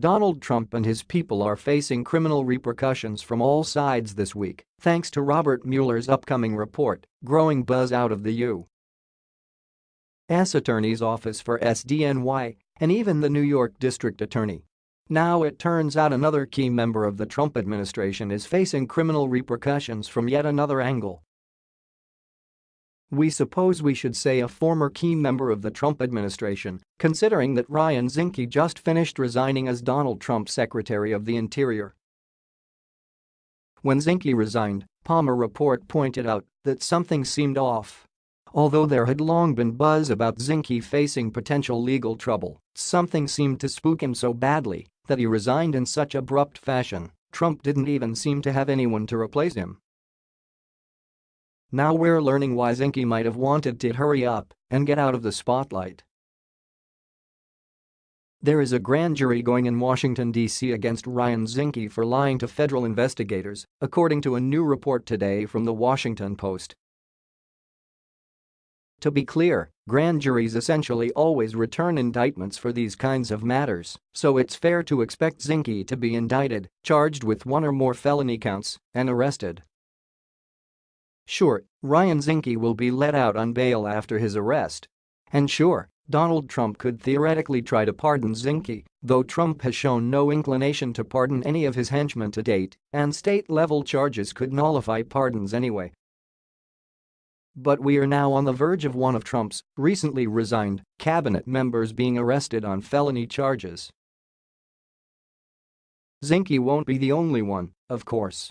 Donald Trump and his people are facing criminal repercussions from all sides this week, thanks to Robert Mueller's upcoming report, growing buzz out of the U.S. Attorney's Office for SDNY and even the New York District Attorney. Now it turns out another key member of the Trump administration is facing criminal repercussions from yet another angle. We suppose we should say a former key member of the Trump administration, considering that Ryan Zinke just finished resigning as Donald Trump's Secretary of the Interior. When Zinke resigned, Palmer report pointed out that something seemed off. Although there had long been buzz about Zinke facing potential legal trouble, something seemed to spook him so badly that he resigned in such abrupt fashion, Trump didn't even seem to have anyone to replace him. Now we're learning why Zinke might have wanted to hurry up and get out of the spotlight. There is a grand jury going in Washington, D.C. against Ryan Zinke for lying to federal investigators, according to a new report today from The Washington Post. To be clear, grand juries essentially always return indictments for these kinds of matters, so it's fair to expect Zinke to be indicted, charged with one or more felony counts, and arrested. Sure, Ryan Zinke will be let out on bail after his arrest. And sure, Donald Trump could theoretically try to pardon Zinke, though Trump has shown no inclination to pardon any of his henchmen to date, and state-level charges could nullify pardons anyway. But we are now on the verge of one of Trump's recently resigned cabinet members being arrested on felony charges. Zinke won't be the only one, of course.